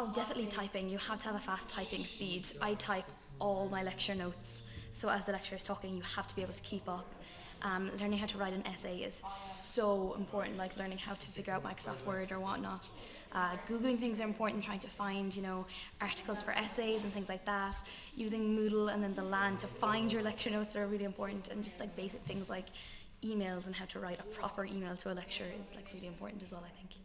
Oh, definitely typing. You have to have a fast typing speed. I type all my lecture notes, so as the lecturer is talking, you have to be able to keep up. Um, learning how to write an essay is so important, like learning how to figure out Microsoft Word or whatnot. Uh, Googling things are important, trying to find, you know, articles for essays and things like that. Using Moodle and then the LAN to find your lecture notes are really important, and just like basic things like emails and how to write a proper email to a lecturer is like really important as well, I think.